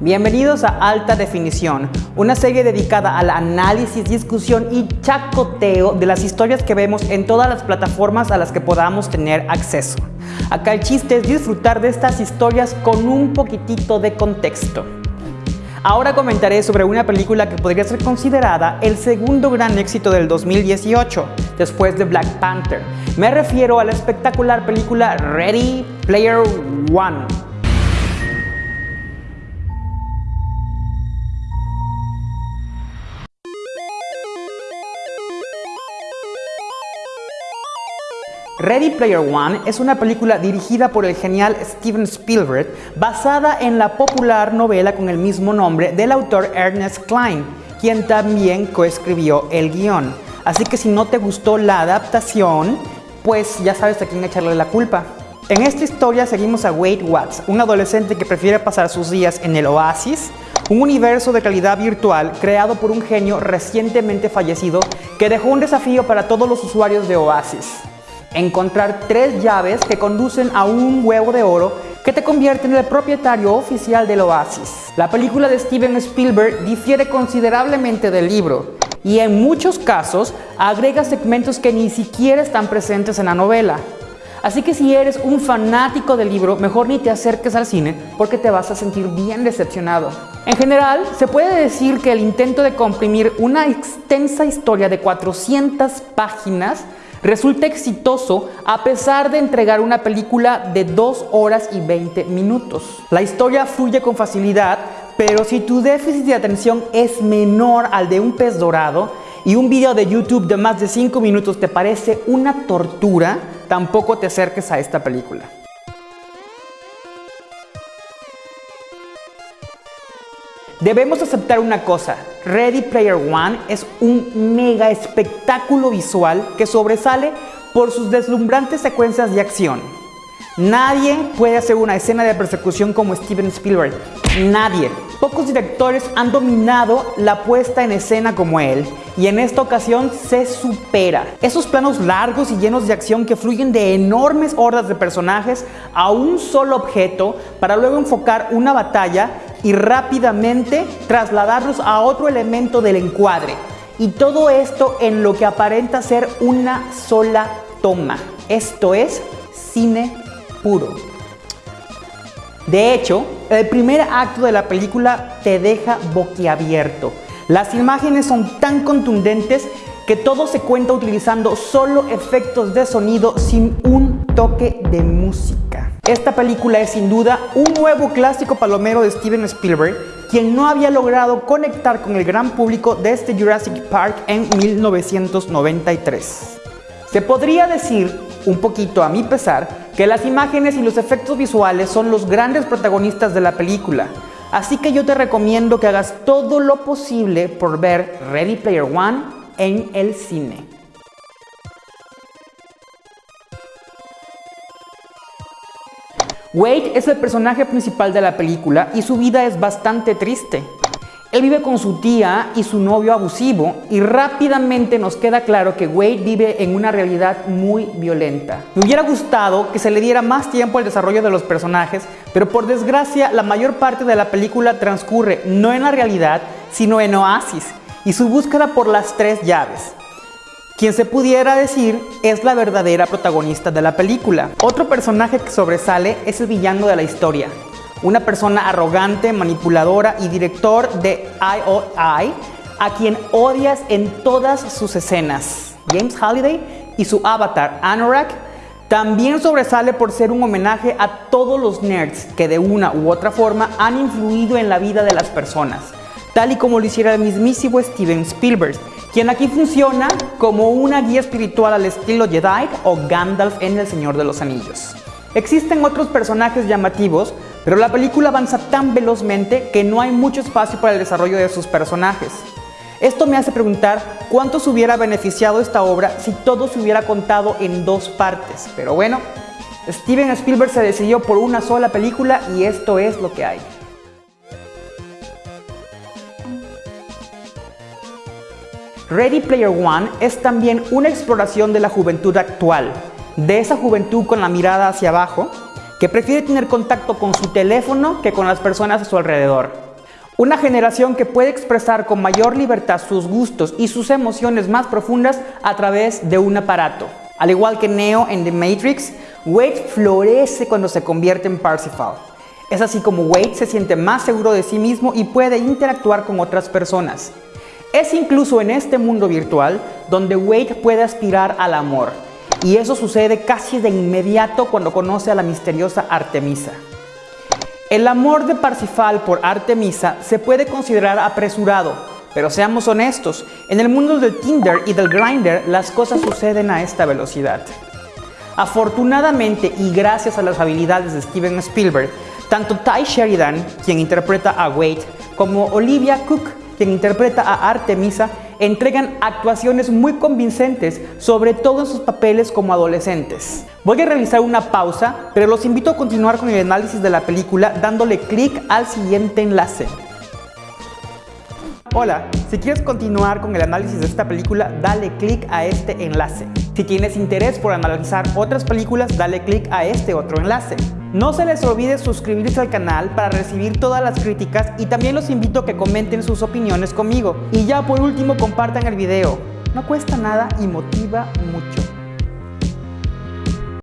Bienvenidos a Alta Definición, una serie dedicada al análisis, discusión y chacoteo de las historias que vemos en todas las plataformas a las que podamos tener acceso. Acá el chiste es disfrutar de estas historias con un poquitito de contexto. Ahora comentaré sobre una película que podría ser considerada el segundo gran éxito del 2018, después de Black Panther. Me refiero a la espectacular película Ready Player One. Ready Player One es una película dirigida por el genial Steven Spielberg basada en la popular novela con el mismo nombre del autor Ernest Klein, quien también coescribió el guion. Así que si no te gustó la adaptación, pues ya sabes a quién echarle la culpa. En esta historia seguimos a Wade Watts, un adolescente que prefiere pasar sus días en el Oasis, un universo de calidad virtual creado por un genio recientemente fallecido que dejó un desafío para todos los usuarios de Oasis encontrar tres llaves que conducen a un huevo de oro que te convierte en el propietario oficial del oasis. La película de Steven Spielberg difiere considerablemente del libro y en muchos casos agrega segmentos que ni siquiera están presentes en la novela. Así que si eres un fanático del libro, mejor ni te acerques al cine porque te vas a sentir bien decepcionado. En general, se puede decir que el intento de comprimir una extensa historia de 400 páginas resulta exitoso a pesar de entregar una película de 2 horas y 20 minutos. La historia fluye con facilidad, pero si tu déficit de atención es menor al de un pez dorado y un video de YouTube de más de 5 minutos te parece una tortura, tampoco te acerques a esta película. Debemos aceptar una cosa, Ready Player One es un mega espectáculo visual que sobresale por sus deslumbrantes secuencias de acción. Nadie puede hacer una escena de persecución como Steven Spielberg. Nadie. Pocos directores han dominado la puesta en escena como él y en esta ocasión se supera. Esos planos largos y llenos de acción que fluyen de enormes hordas de personajes a un solo objeto para luego enfocar una batalla y rápidamente trasladarlos a otro elemento del encuadre. Y todo esto en lo que aparenta ser una sola toma. Esto es cine puro. De hecho, el primer acto de la película te deja boquiabierto. Las imágenes son tan contundentes que todo se cuenta utilizando solo efectos de sonido sin un toque de música. Esta película es sin duda un nuevo clásico palomero de Steven Spielberg, quien no había logrado conectar con el gran público desde Jurassic Park en 1993. Se podría decir, un poquito a mi pesar, que las imágenes y los efectos visuales son los grandes protagonistas de la película, así que yo te recomiendo que hagas todo lo posible por ver Ready Player One en el cine. Wade es el personaje principal de la película y su vida es bastante triste. Él vive con su tía y su novio abusivo y rápidamente nos queda claro que Wade vive en una realidad muy violenta. Me hubiera gustado que se le diera más tiempo al desarrollo de los personajes, pero por desgracia la mayor parte de la película transcurre no en la realidad, sino en Oasis y su búsqueda por las tres llaves quien se pudiera decir es la verdadera protagonista de la película. Otro personaje que sobresale es el villano de la historia, una persona arrogante, manipuladora y director de IOI, a quien odias en todas sus escenas. James Halliday y su avatar Anorak también sobresale por ser un homenaje a todos los nerds que de una u otra forma han influido en la vida de las personas, tal y como lo hiciera el mismísimo Steven Spielberg, quien aquí funciona como una guía espiritual al estilo Jedi o Gandalf en El Señor de los Anillos. Existen otros personajes llamativos, pero la película avanza tan velozmente que no hay mucho espacio para el desarrollo de sus personajes. Esto me hace preguntar cuánto se hubiera beneficiado esta obra si todo se hubiera contado en dos partes. Pero bueno, Steven Spielberg se decidió por una sola película y esto es lo que hay. Ready Player One es también una exploración de la juventud actual, de esa juventud con la mirada hacia abajo, que prefiere tener contacto con su teléfono que con las personas a su alrededor. Una generación que puede expresar con mayor libertad sus gustos y sus emociones más profundas a través de un aparato. Al igual que Neo en The Matrix, Wade florece cuando se convierte en Parsifal. Es así como Wade se siente más seguro de sí mismo y puede interactuar con otras personas. Es incluso en este mundo virtual donde Wade puede aspirar al amor. Y eso sucede casi de inmediato cuando conoce a la misteriosa Artemisa. El amor de Parsifal por Artemisa se puede considerar apresurado, pero seamos honestos, en el mundo del Tinder y del Grindr las cosas suceden a esta velocidad. Afortunadamente y gracias a las habilidades de Steven Spielberg, tanto Ty Sheridan, quien interpreta a Wade, como Olivia Cook, quien interpreta a Artemisa, entregan actuaciones muy convincentes, sobre todo en sus papeles como adolescentes. Voy a realizar una pausa, pero los invito a continuar con el análisis de la película dándole clic al siguiente enlace. Hola, si quieres continuar con el análisis de esta película, dale clic a este enlace. Si tienes interés por analizar otras películas, dale clic a este otro enlace. No se les olvide suscribirse al canal para recibir todas las críticas y también los invito a que comenten sus opiniones conmigo. Y ya por último compartan el video. No cuesta nada y motiva mucho.